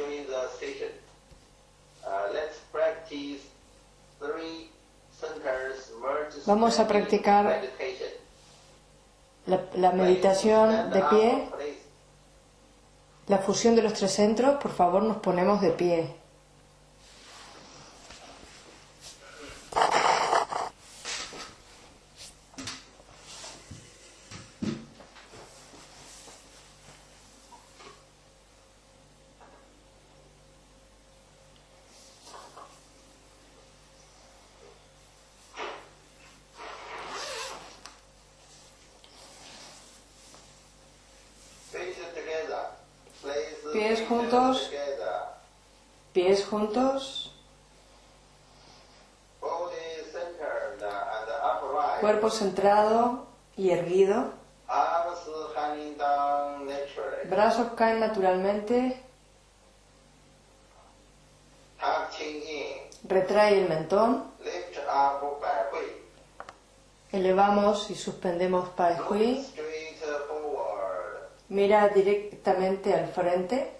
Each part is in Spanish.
join the session. Uh, let's practice three centers merge Vamos a practicar meditation. La, la meditación de pie, la fusión de los tres centros, por favor nos ponemos de pie. Feet together. Place the Pies feet juntos. Together. Pies juntos, Body centered and upright. cuerpo centrado y erguido. Brazos caen naturalmente, retrae el mentón, elevamos y suspendemos Look Hui. Mira directamente al frente,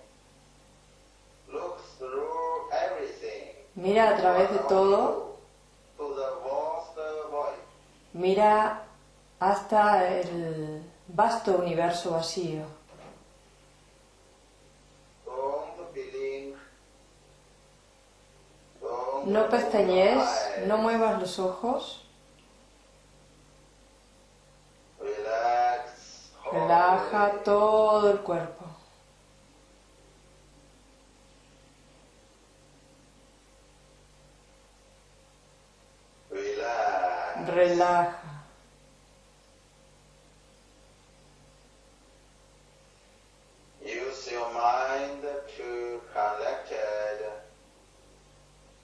mira a través de todo, mira hasta el vasto universo vacío. No pestañees, no muevas los ojos, relaja todo el cuerpo. Relaja. Use your mind to connect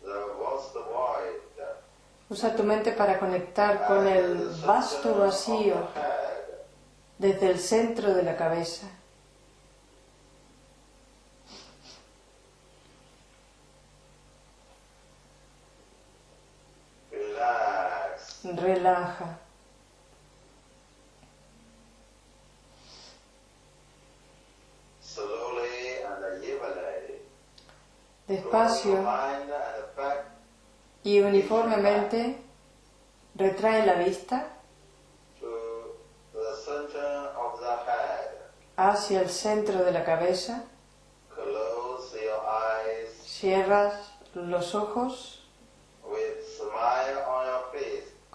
the vast void. Usa tu mente para conectar con el vasto vacío desde el centro de la cabeza. Relaja. Your Despacio y uniformemente retrae la vista to the center of the head. hacia el centro de la cabeza. Close your eyes Cierras los ojos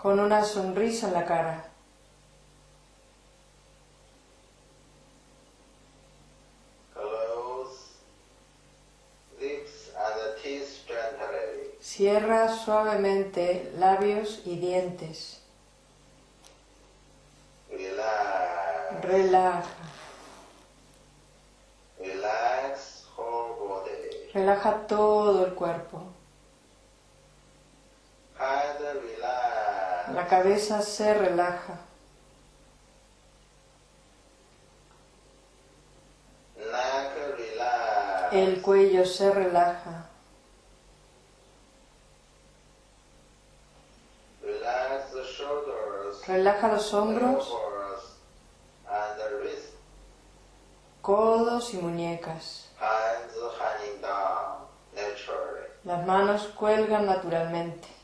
con una sonrisa en la cara. Cierra suavemente labios y dientes. Relaja. Body. Relaja todo el cuerpo. La cabeza se relaja. El cuello se relaja. Relaja los hombros, codos y muñecas. Las manos cuelgan naturalmente.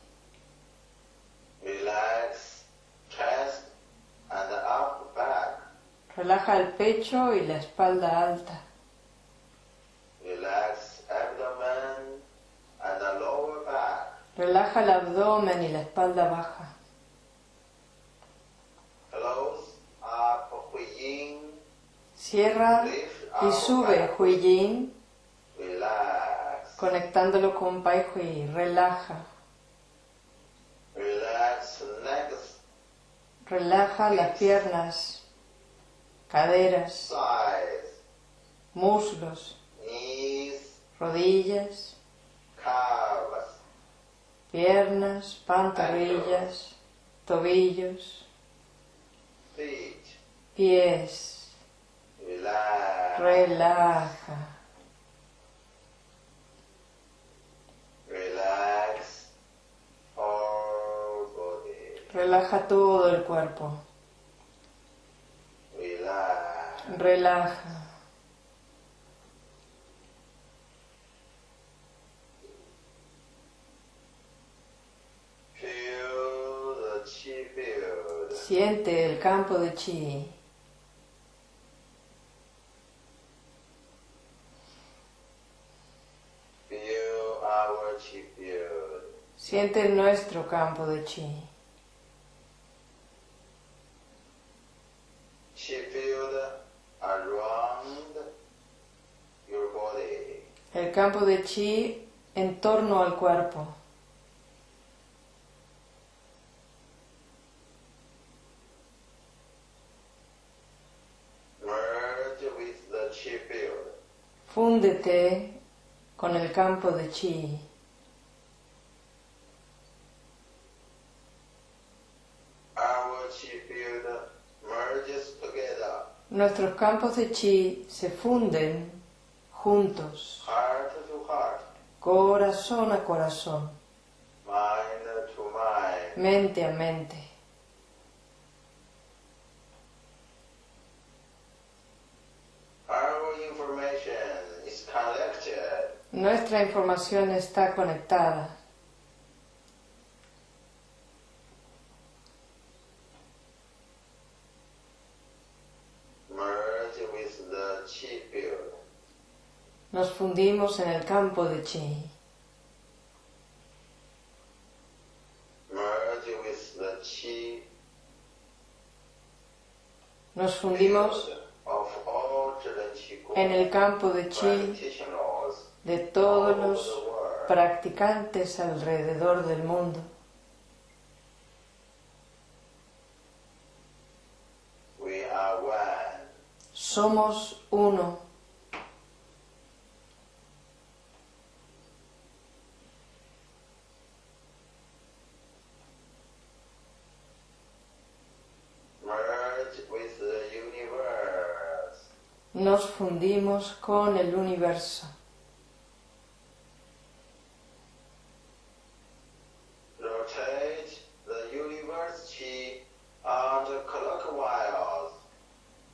Relaja el pecho y la espalda alta. Relax abdomen and the lower back. Relaja el abdomen y la espalda baja. Close up Yin. Cierra y sube back. Hui Yin, Relax. conectándolo con Pai Hui. Relaja. Relaja las piernas, caderas, muslos, rodillas, piernas, pantorrillas, tobillos, pies. Relaja. Relaja todo el cuerpo relaja. Siente el campo de chi. Siente nuestro campo de chi. El campo de chi en torno al cuerpo. Field. Fúndete con el campo de chi. Nuestros campos de chi se funden juntos, heart. Corazón a corazón, mente a mente. Nuestra información está conectada. Merge with the chi field. Nos fundimos en el campo de chi. Nos fundimos en el campo de chi de todos los practicantes alrededor del mundo. Somos uno. Merge with the universe. Nos fundimos con el universo.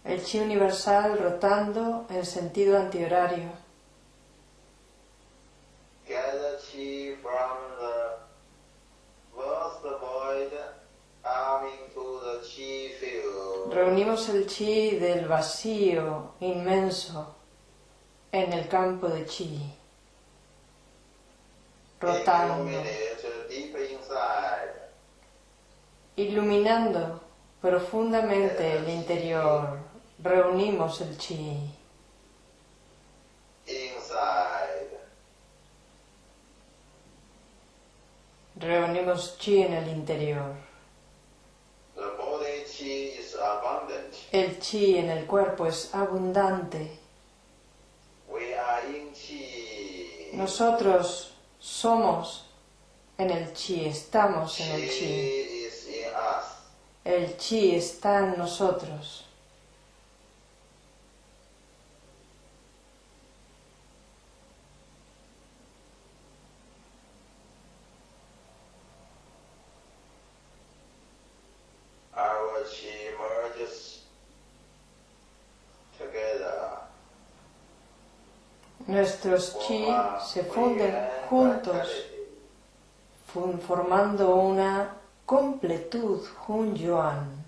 El chi universal rotando en sentido antihorario. Gather chi from the vast void coming to the chi field. Reunimos el chi del vacío inmenso en el campo de chi, rotando, iluminando profundamente el interior. Reunimos el chi, reunimos chi en el interior. El chi en el cuerpo es abundante. Nosotros somos en el chi, estamos en el Chi. El chi está en nosotros. Nuestros chi se funden juntos, formando una completud Hun Yuan.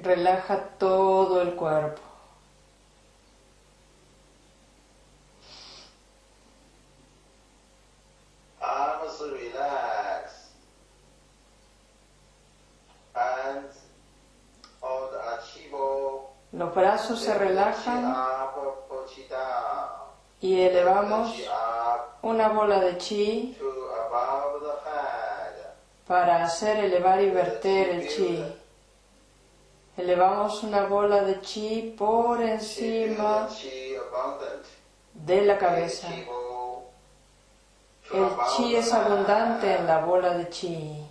Relaja todo el cuerpo. Los brazos se relajan y elevamos una bola de chi para hacer elevar y verter el chi. Elevamos una bola de chi por encima de la cabeza. El chi es abundante en la bola de chi.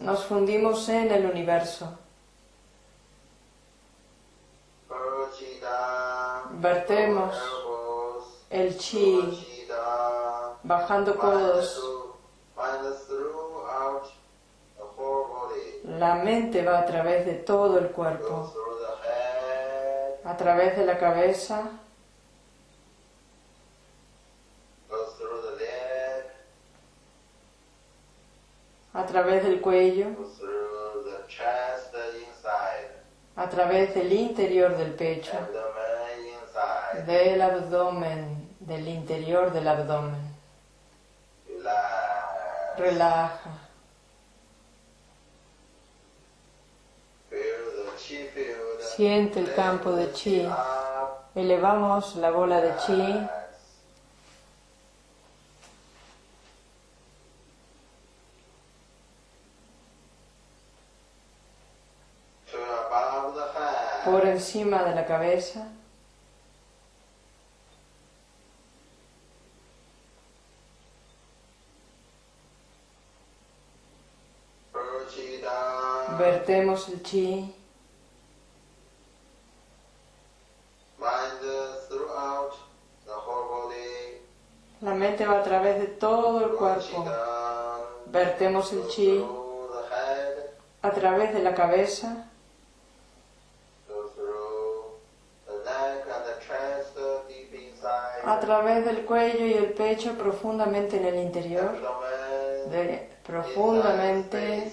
Nos fundimos en el universo. Vertemos el chi bajando codos. La mente va a través de todo el cuerpo, a través de la cabeza, goes through the leg, a través del cuello, a través del interior del pecho, del abdomen, del interior del abdomen. Relaja. Siente el campo de chi. Elevamos la bola de chi Relax. To above the encima de la cabeza, vertemos el chi, la mente va a través de todo el cuerpo, vertemos el chi a través de la cabeza, a través del cuello y el pecho profundamente en el interior, profundamente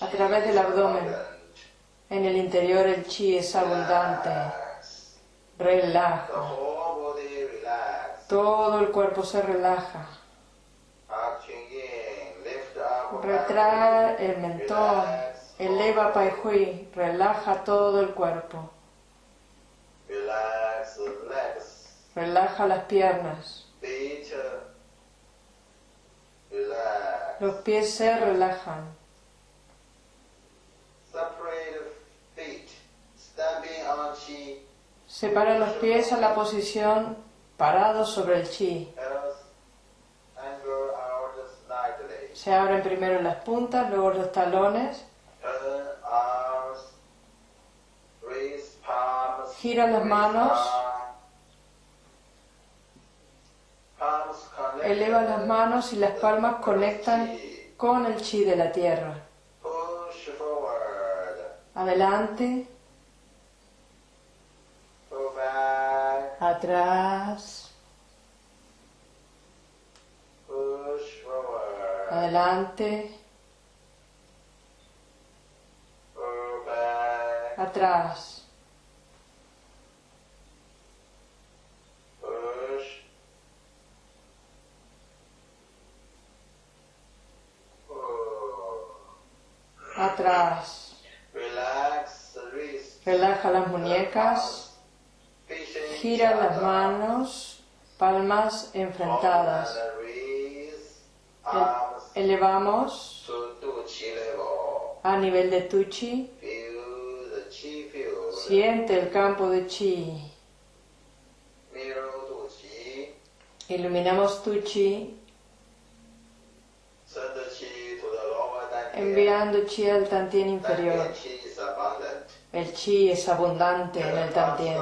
a través del abdomen. En el interior el chi es abundante, relaja, todo el cuerpo se relaja. Retrae el mentón, eleva Pai Hui, relaja todo el cuerpo, relaja las piernas, los pies se relajan, separa los pies a la posición parados sobre el chi, se abren primero las puntas, luego los talones. Gira las manos. Eleva las manos y las palmas conectan con el chi de la tierra. Adelante, atrás, adelante, atrás, atrás. Relaja las muñecas, gira las manos, palmas enfrentadas. Arms elevamos. A nivel de tu chi. Siente el campo de chi. Iluminamos tu chi, enviando chi al tantien inferior. El chi es abundante en el tantien.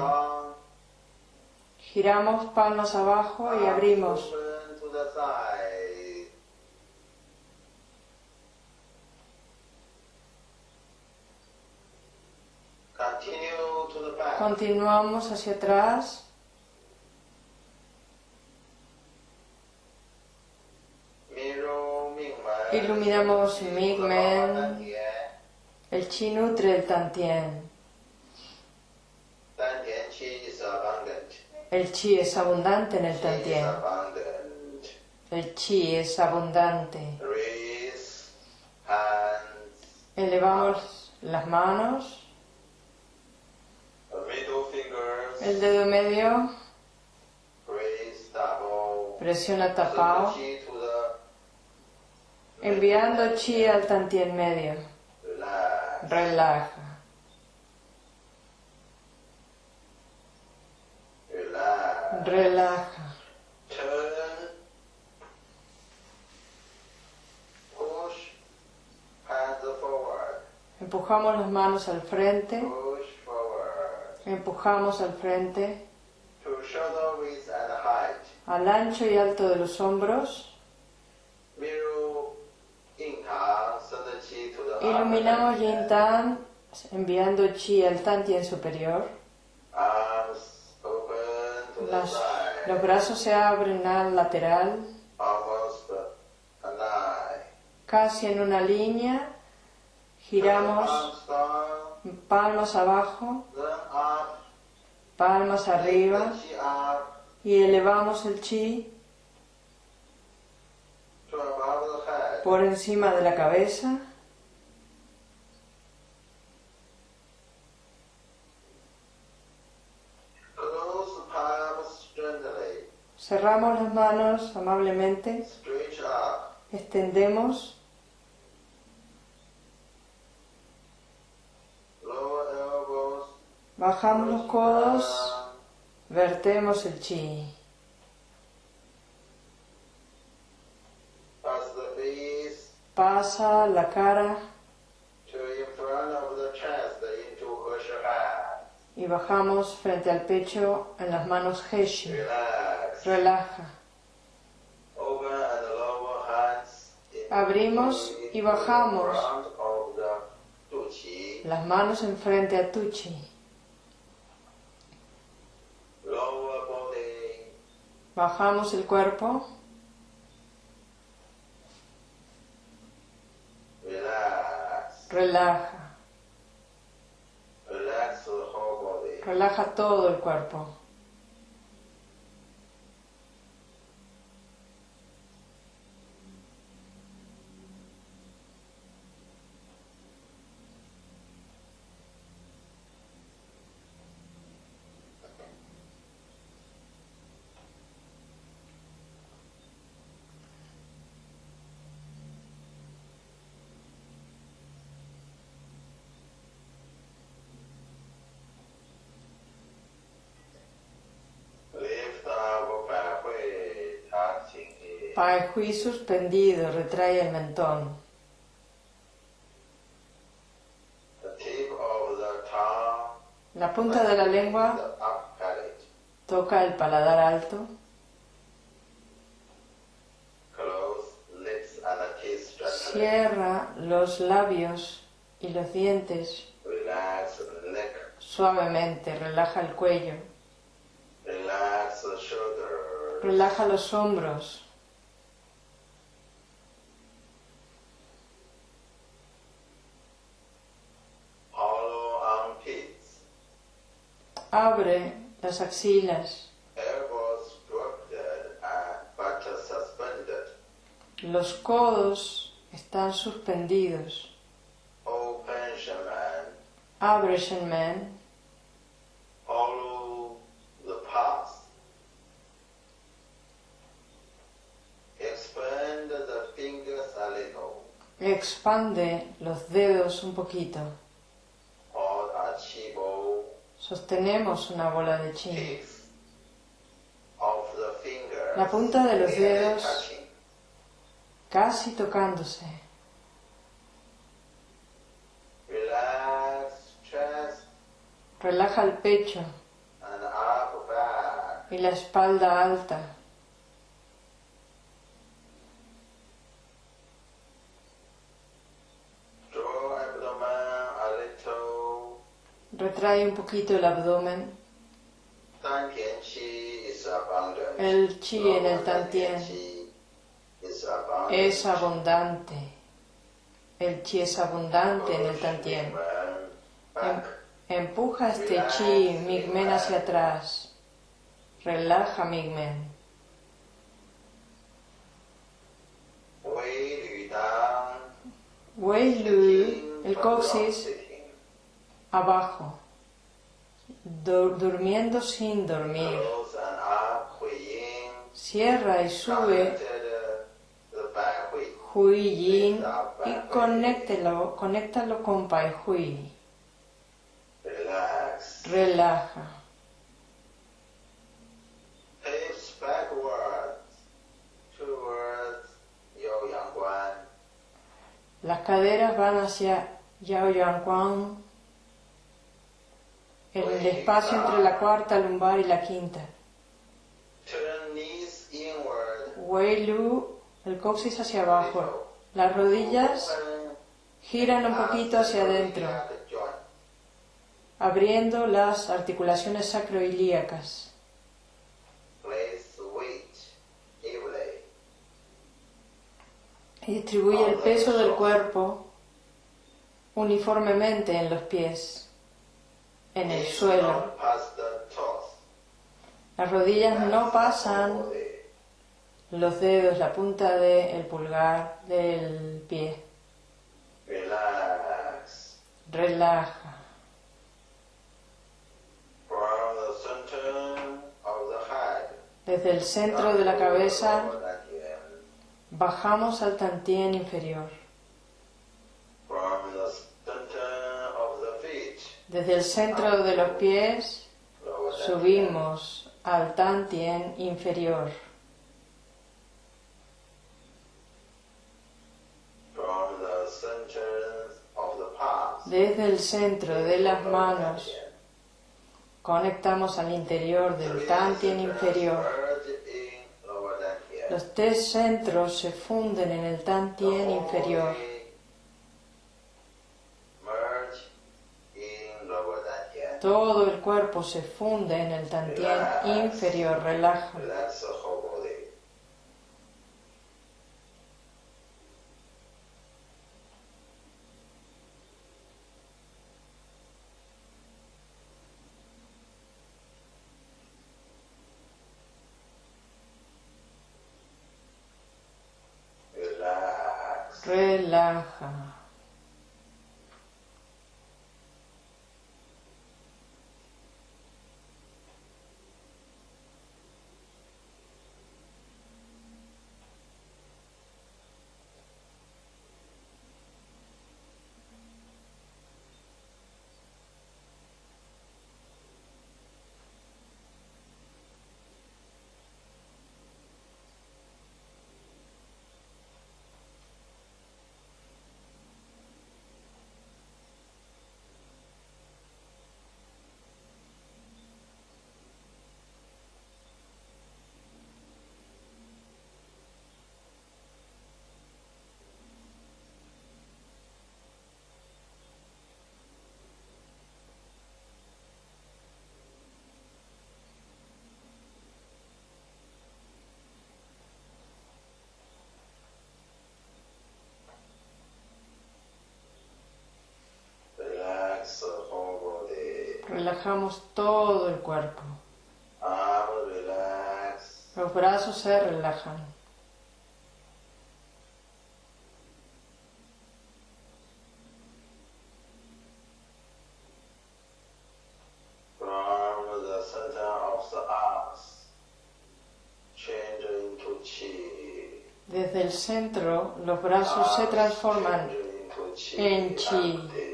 Giramos palmas abajo y abrimos. Continuamos hacia atrás. Mirror. Iluminamos. Dantian. El chi nutre el tantien. El chi es abundante en el tantien. El chi es abundante. Elevamos las manos, el dedo medio, presiona tapao, enviando chi al tantien medio. Relaja, relaja. Empujamos las manos al frente, empujamos al frente, al ancho y alto de los hombros. Mirror. Inhale. Send the chi to the Iluminamos Yin Tan, enviando chi al Tantien superior. Side. los brazos se abren al lateral, casi en una línea. Giramos palmas abajo, palmas arriba y elevamos el chi por encima de la cabeza. Cerramos las manos amablemente, extendemos, bajamos los codos, vertemos el chi. Pasa la cara y bajamos frente al pecho en las manos Heshi. Relaja. Abrimos y bajamos. Las manos enfrente a Tuchi. Lower body. Bajamos el cuerpo. Relaja. Relaja todo el cuerpo. Pai Hui suspendido, retrae el mentón. La punta de la lengua toca el paladar alto. Cierra los labios y los dientes suavemente. Relaja el cuello. Relaja los hombros. Abre las axilas. Los codos están suspendidos. Abre Shenmen. Expande los dedos un poquito. Sostenemos una bola de chi. La punta de los dedos. Casi tocándose. Relaja el pecho y la espalda alta. Retrae un poquito el abdomen. El chi en el Tantien es abundante. El chi es abundante en el Tantien. Back. Empuja este chi Migmen hacia atrás. Relaja Migmen. Wei Lu el coxis. Abajo. Du- durmiendo sin dormir. Cierra y sube Hui. Yin y conéctelo, conéctalo con Pai Hui. Relaja. Las caderas van hacia Yao Yang el espacio entre la cuarta lumbar y la quinta. Wei el coxis hacia abajo. Las rodillas Giran un poquito hacia adentro, abriendo las articulaciones sacroilíacas. Y distribuye el peso del cuerpo uniformemente en los pies, en el suelo. Las rodillas no pasan los dedos, la punta del pulgar del pie. Relaja. Desde el centro de la cabeza bajamos al tantien inferior. Desde el centro de los pies subimos al tantien inferior. Desde el centro de las manos conectamos al interior del tantien inferior. Los tres centros se funden en el tantien inferior. Todo el cuerpo se funde en el tantien inferior, relaja. Relajamos todo el cuerpo. Los brazos se relajan. Desde el centro, los brazos se transforman en chi.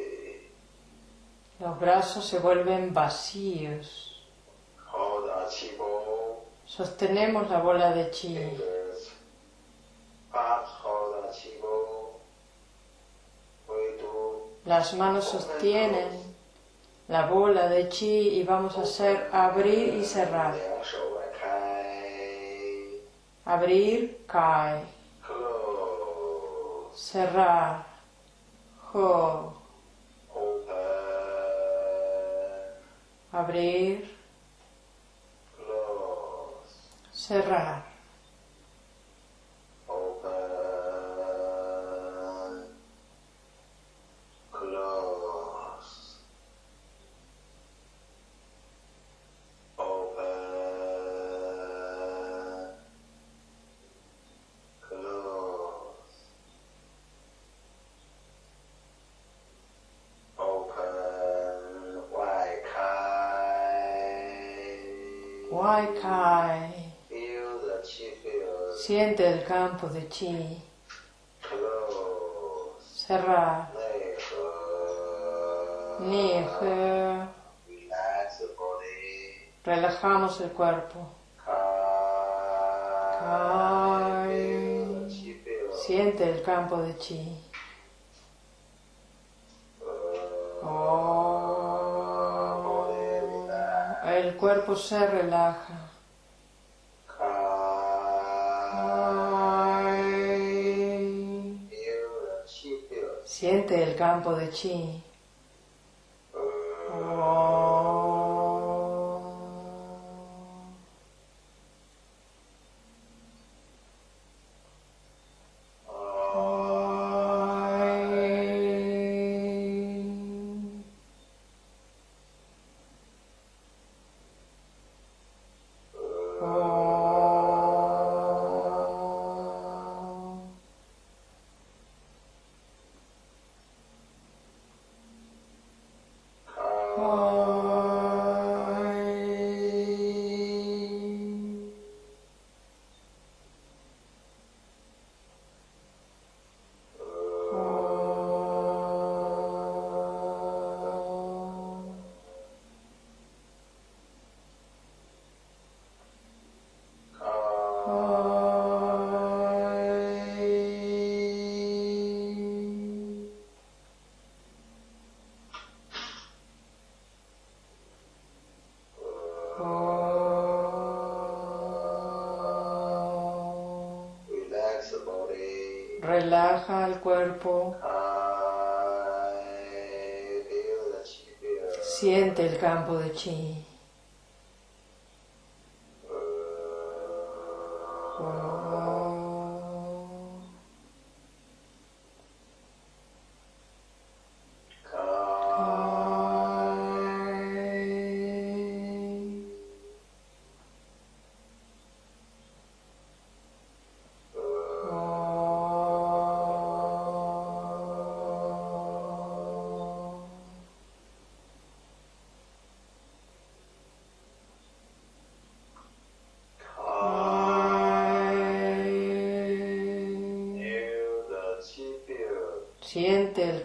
Los brazos se vuelven vacíos. Sostenemos la bola de chi. Las manos sostienen la bola de chi y vamos a hacer abrir y cerrar. Abrir, cae. Cerrar, ho. Abrir, cerrar. Campo de chi. Cerrar. Nije. Relajamos el cuerpo. Siente el campo de chi. El cuerpo se relaja. Siente el campo de chi. Relaja el cuerpo. Siente el campo de chi.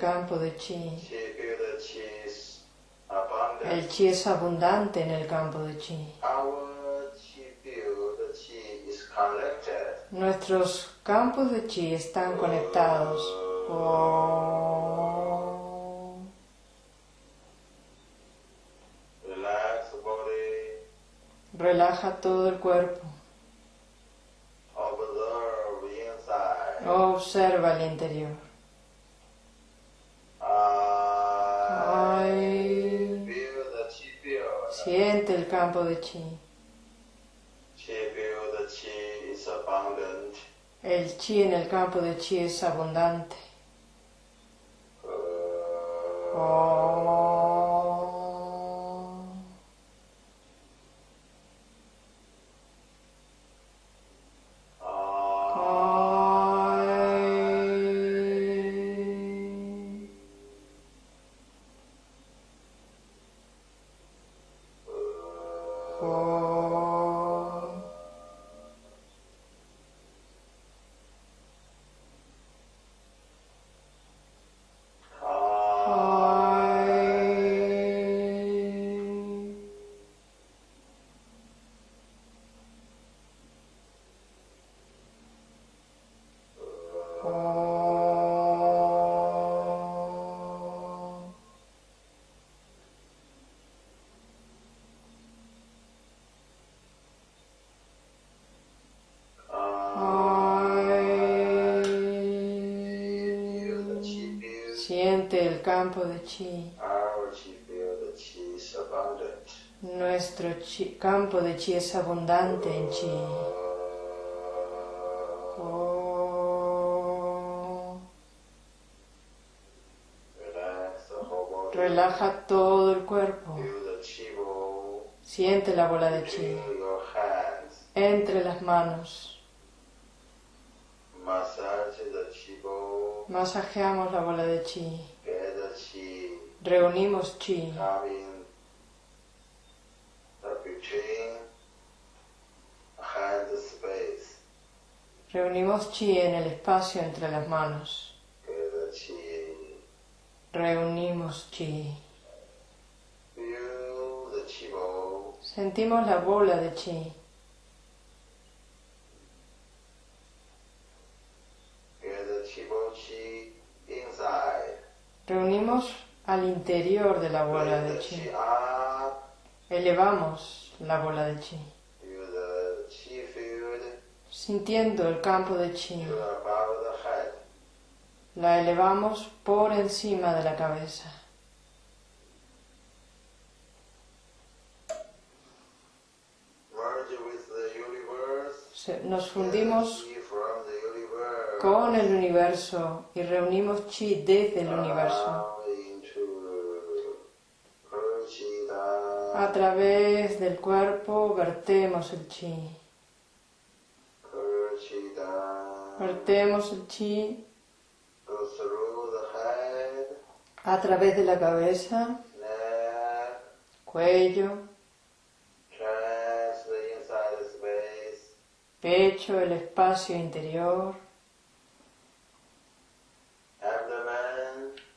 Campo de chi. El chi es abundante en el campo de chi. Nuestros campos de chi están conectados. Oh. The body. Relaja todo el cuerpo. Observa el interior. Campo de chi. El chi en el campo de chi es abundante. Campo de chi. Our chi field, the chi is abundant. Nuestro chi- campo de chi es abundante en chi. Oh. Relaja todo el cuerpo. Siente la bola de chi entre las manos. Masajeamos la bola de chi. Chi Reunimos chi. between hand space. Reunimos chi en el espacio entre las manos. Chi. Reunimos chi. Chi. Sentimos la bola de chi. Chi chi. Reunimos al interior de la bola de chi. Elevamos la bola de chi. Sintiendo el campo de chi. La elevamos por encima de la cabeza. Nos fundimos con el universo y reunimos chi desde el universo. A través del cuerpo vertemos el chi. Vertemos el chi a través de la cabeza, cuello, pecho, el espacio interior,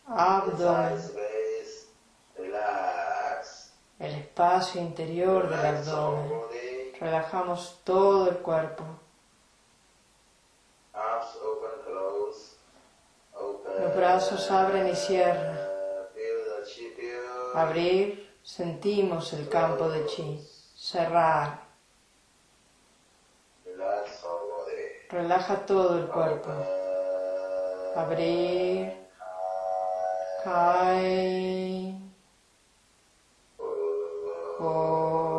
abdomen, el espacio interior del abdomen. Relajamos todo el cuerpo. Los brazos abren y cierran. Abrir, sentimos el campo de chi. Cerrar, relaja todo el cuerpo. Abrir, cae, oh,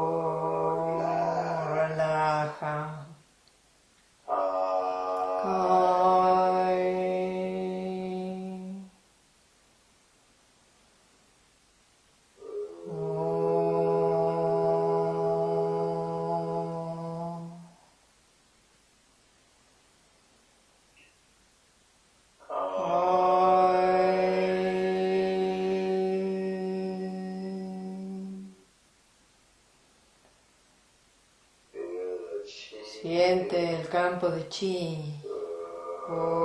Siente el campo de chi. Oh.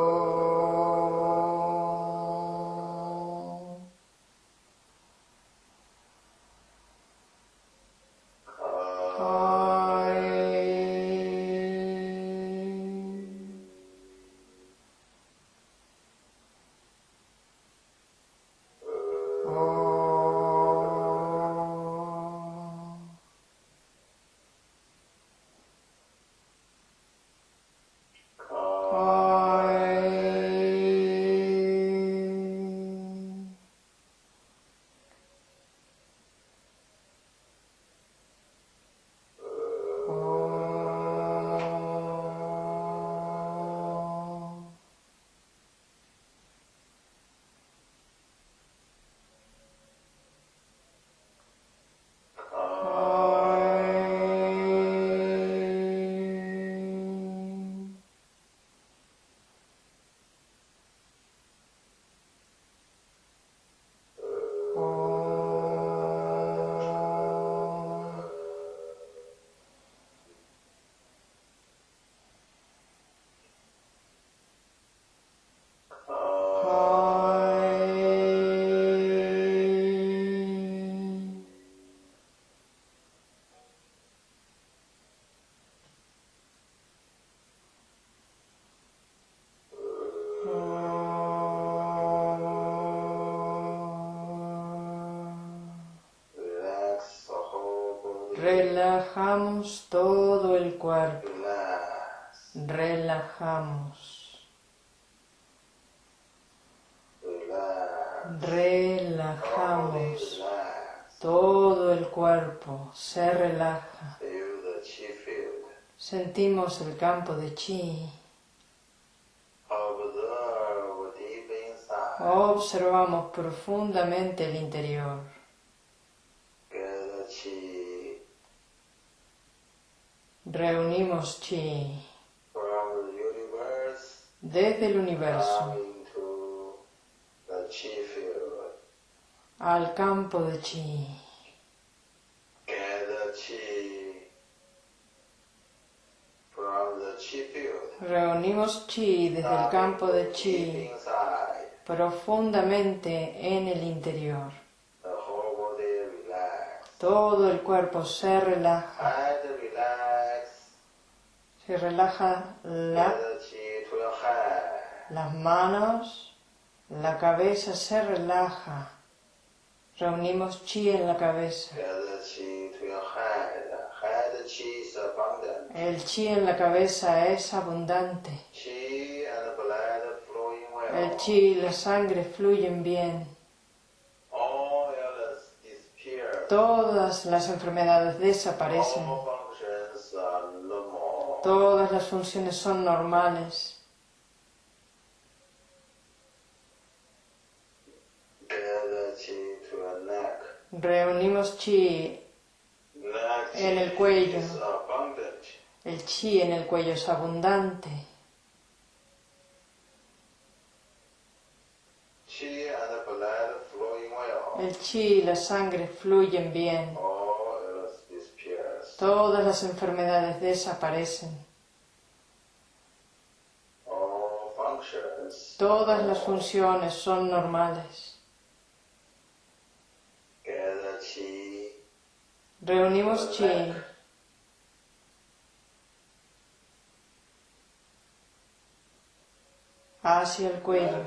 Relajamos todo el cuerpo. Relajamos. Relajamos. Todo el cuerpo se relaja. Sentimos el campo de chi. Observamos profundamente el interior. Reunimos chi desde el universo al campo de chi. Reunimos chi desde el campo de chi profundamente en el interior. Todo el cuerpo se relaja. Se relaja la, head. las manos, la cabeza se relaja. Reunimos chi en la cabeza. El chi en la cabeza es abundante. El chi y la sangre fluyen bien. Todas las enfermedades desaparecen. Todas las funciones son normales. Reunimos chi. En el cuello. El chi en el cuello es abundante. El chi y la sangre fluyen bien. Todas las enfermedades desaparecen. Todas las funciones son normales. Reunimos chi. Hacia el cuello.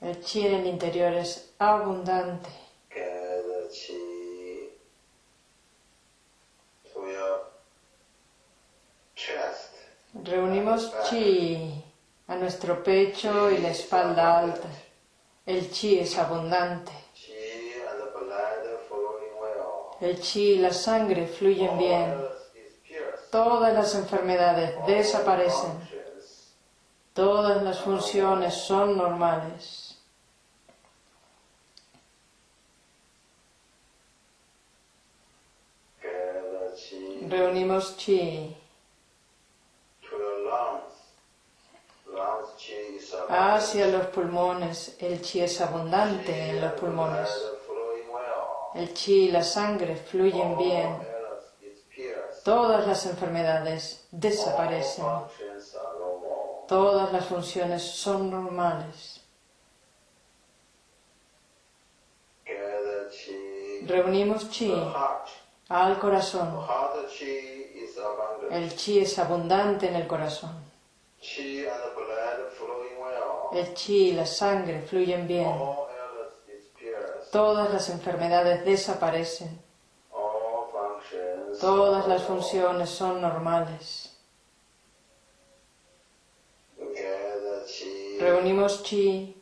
El chi en el interior es abundante. Gather chi to your chest. Reunimos chi a nuestro pecho y la espalda alta. El chi es abundante. El chi y la sangre fluyen bien. Todas las enfermedades desaparecen. Todas las funciones son normales. Reunimos chi hacia los pulmones. El chi es abundante en los pulmones. El chi y la sangre fluyen bien. Todas las enfermedades desaparecen. Todas las funciones son normales. Reunimos chi al corazón. El chi es abundante en el corazón. El chi y la sangre fluyen bien. Todas las enfermedades desaparecen. Todas las funciones son normales. Reunimos chi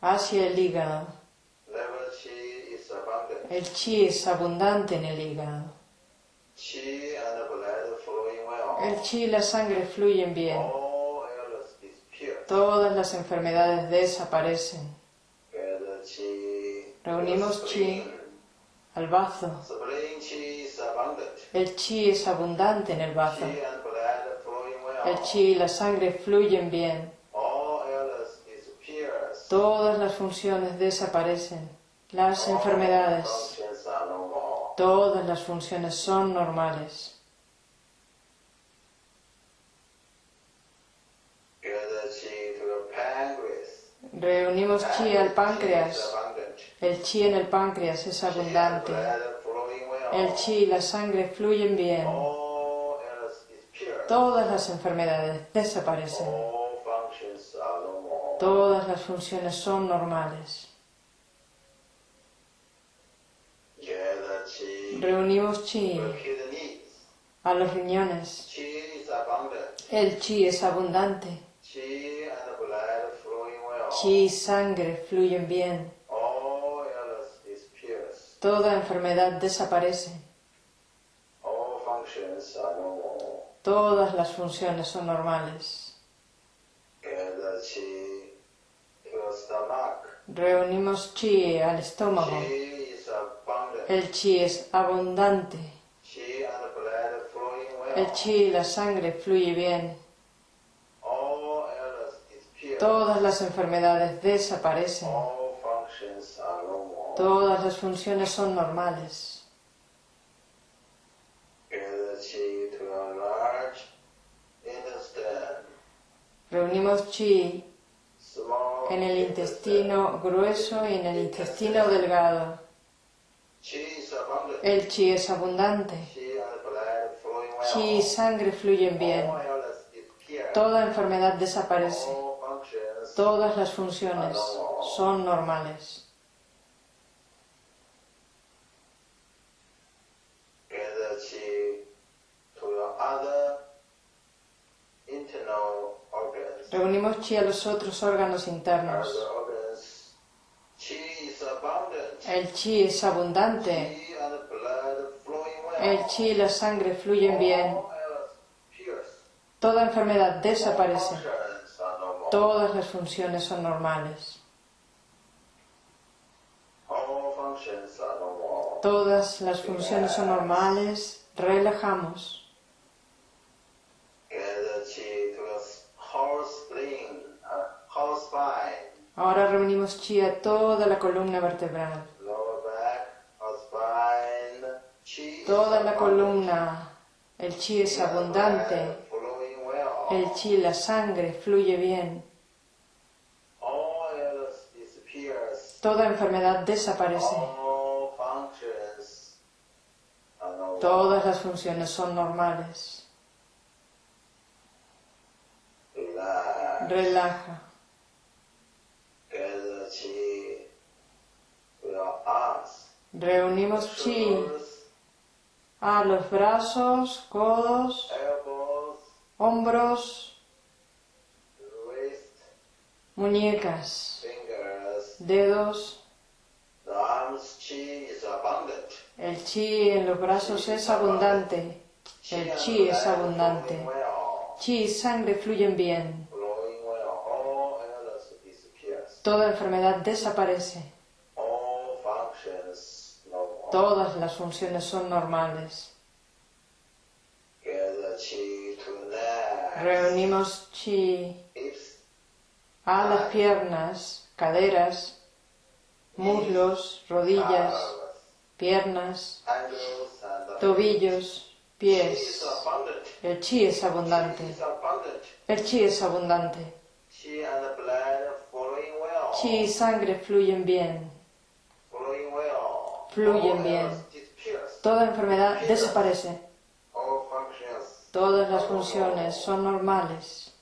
hacia el hígado. El chi es abundante en el hígado. El chi y la sangre fluyen bien. Todas las enfermedades desaparecen. Reunimos chi al bazo. El chi es abundante en el bazo. El chi y la sangre fluyen bien. Todas las funciones desaparecen. Las enfermedades. Todas las funciones son normales. Reunimos chi al páncreas. El chi en el páncreas es abundante. El chi y la sangre fluyen bien. Todas las enfermedades desaparecen. Todas las funciones son normales. Reunimos chi a los riñones. El chi es abundante. Chi y sangre fluyen bien. Toda enfermedad desaparece. Todas las funciones son normales. Reunimos chi al estómago. El chi es abundante. El chi y la sangre fluye bien. Todas las enfermedades desaparecen. Todas las funciones son normales. Reunimos chi en el intestino grueso y en el intestino delgado. El chi es abundante. Chi y sangre fluyen bien. Toda enfermedad desaparece. Todas las funciones son normales. Reunimos chi a los otros órganos internos. El chi es abundante. El chi y la sangre fluyen bien. Toda enfermedad desaparece. Todas las funciones son normales. Todas las funciones son normales. Relajamos. Ahora reunimos chi a toda la columna vertebral. Toda la columna. El chi es abundante. El chi, la sangre, fluye bien. Toda enfermedad desaparece. Todas las funciones son normales. Relaja. Reunimos chi a los brazos, codos, hombros, muñecas, dedos. El chi en los brazos es abundante. El chi es abundante. Chi y sangre fluyen bien. Toda enfermedad desaparece. Todas las funciones son normales. Reunimos chi a las piernas, caderas, muslos, rodillas, piernas, tobillos, pies. El chi es abundante. El chi es abundante. Chi y sangre fluyen bien. Fluyen bien. Toda enfermedad desaparece. Todas las funciones son normales.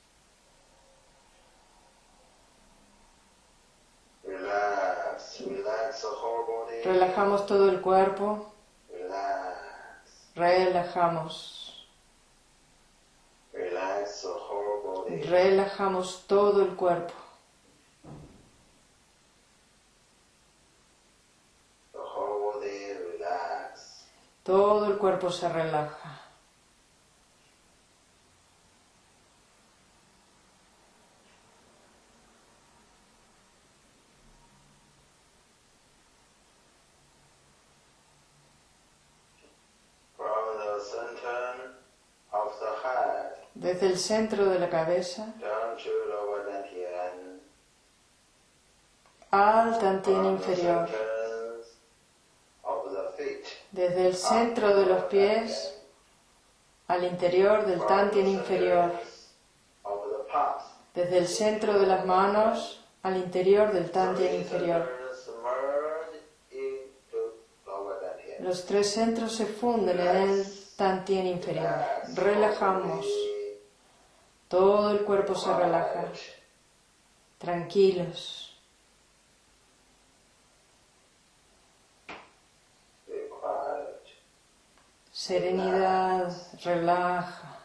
Relajamos todo el cuerpo. Relajamos. Relajamos todo el cuerpo. Todo el cuerpo se relaja. From the center of the head Desde el centro de la cabeza al tantien inferior. Desde el centro de los pies al interior del tantien inferior. Desde el centro de las manos al interior del tantien inferior. Los tres centros se funden en el tantien inferior. Relajamos. Todo el cuerpo se relaja. Tranquilos. Serenidad. Relaja.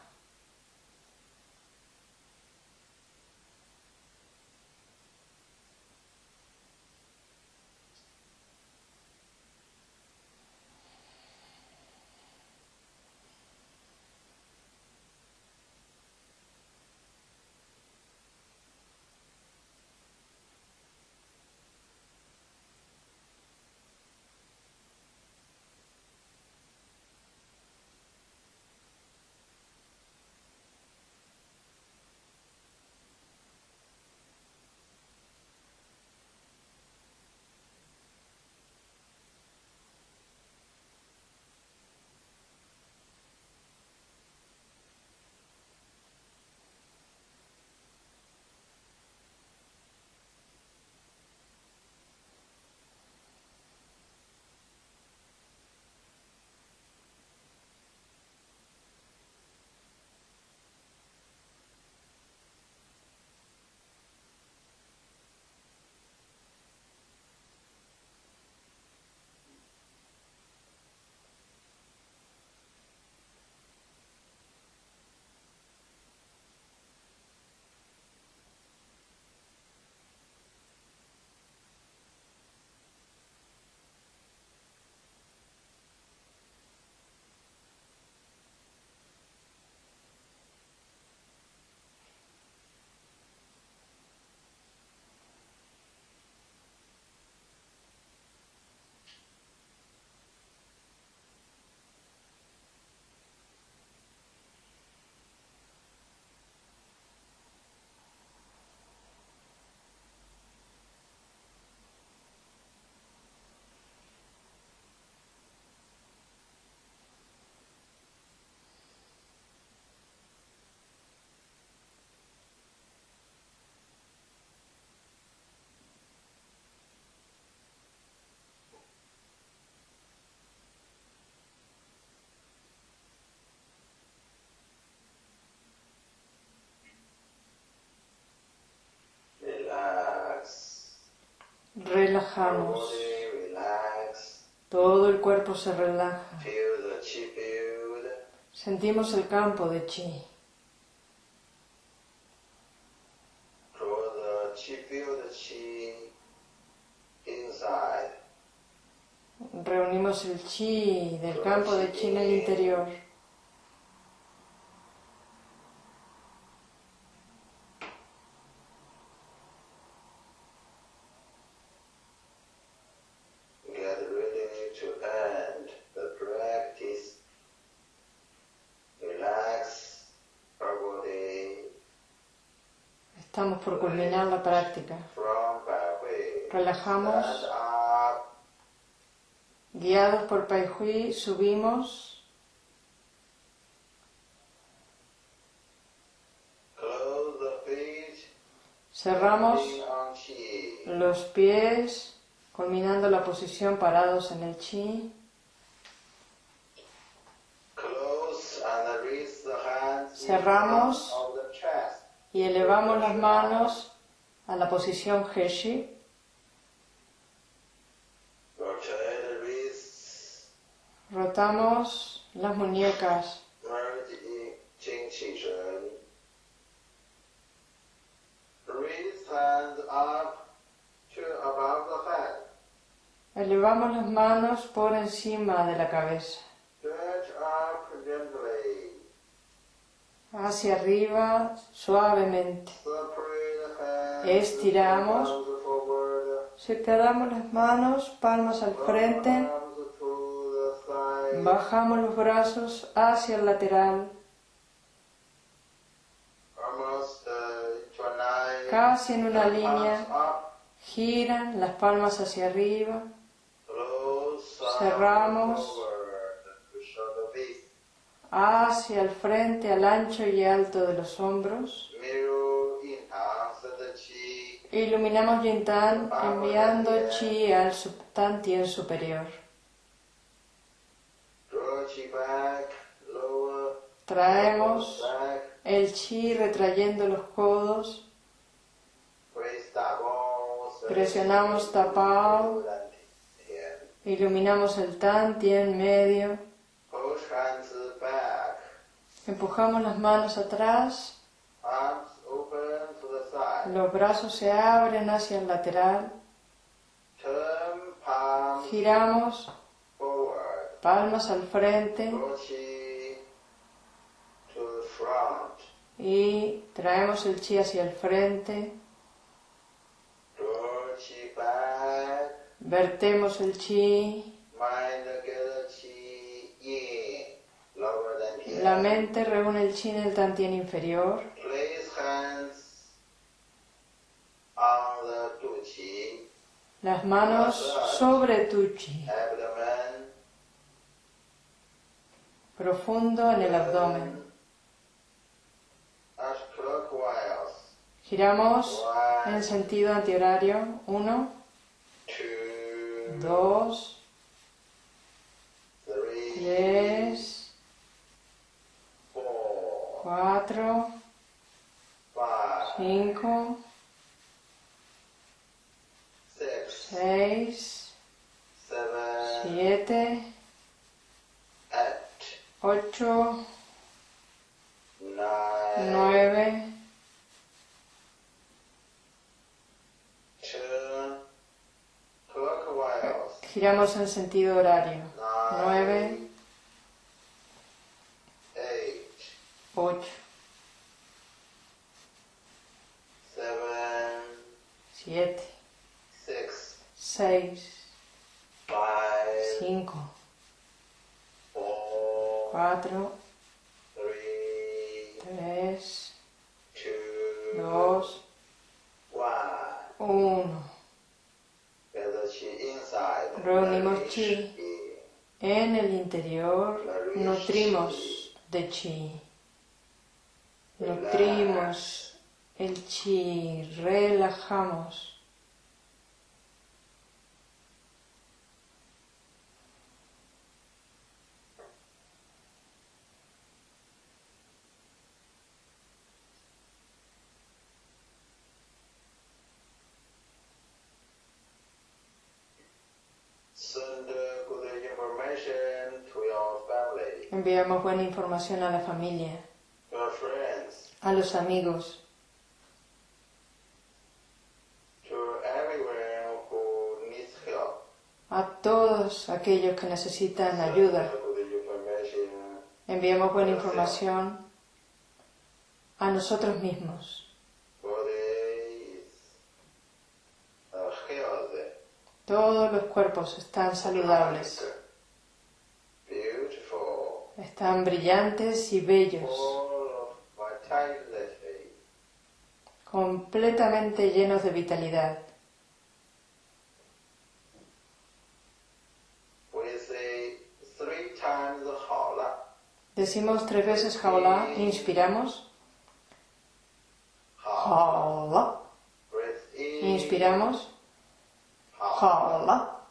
Relajamos. Todo el cuerpo se relaja. Sentimos el campo de chi. Reunimos el chi del campo de chi en el interior. Estamos por culminar la práctica. Relajamos. Guiados por Pai Hui, subimos, cerramos los pies, culminando la posición parados en el chi. Cerramos. Y elevamos las manos a la posición Heshi. Rotamos las muñecas, elevamos las manos por encima de la cabeza, hacia arriba suavemente. Estiramos. Separamos las manos, palmas al frente, bajamos los brazos hacia el lateral, casi en una línea, giran las palmas hacia arriba, Cerramos. forward to show the face. Hacia el frente, al ancho y alto de los hombros. Iluminamos Yintan enviando chi al subtantien superior. Traemos el chi retrayendo los codos, tapao. Presionamos tapao. Iluminamos el tantien medio. Empujamos las manos atrás, los brazos se abren hacia el lateral, giramos. palmas al frente. Y traemos el chi hacia el frente, vertemos el chi, la mente reúne el chi en el tantien inferior, las manos sobre tu chi, profundo en el abdomen. Giramos en sentido antihorario, uno, dos, tres, cuatro, cinco, seis, siete, ocho, nueve, giramos en sentido horario, nueve, 8, 7, 6, 5, 4, 3, 2, 1. Reunimos chi en el interior, nutrimos de chi nutrimos el chi, relajamos. Enviamos buena información a la familia a los amigos, a todos aquellos que necesitan ayuda. Enviamos buena información a nosotros mismos. Todos los cuerpos están saludables, están brillantes y bellos, completamente llenos de vitalidad. Decimos tres veces jaula, inspiramos. Jaula. Inspiramos. Jaula.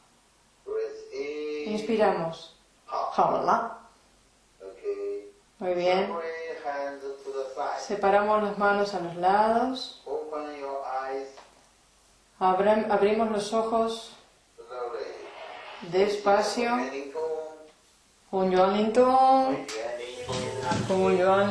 Inspiramos. Jaula. Muy bien. Separamos las manos a los lados, abrimos los ojos. Despacio. Un yuan un yuan.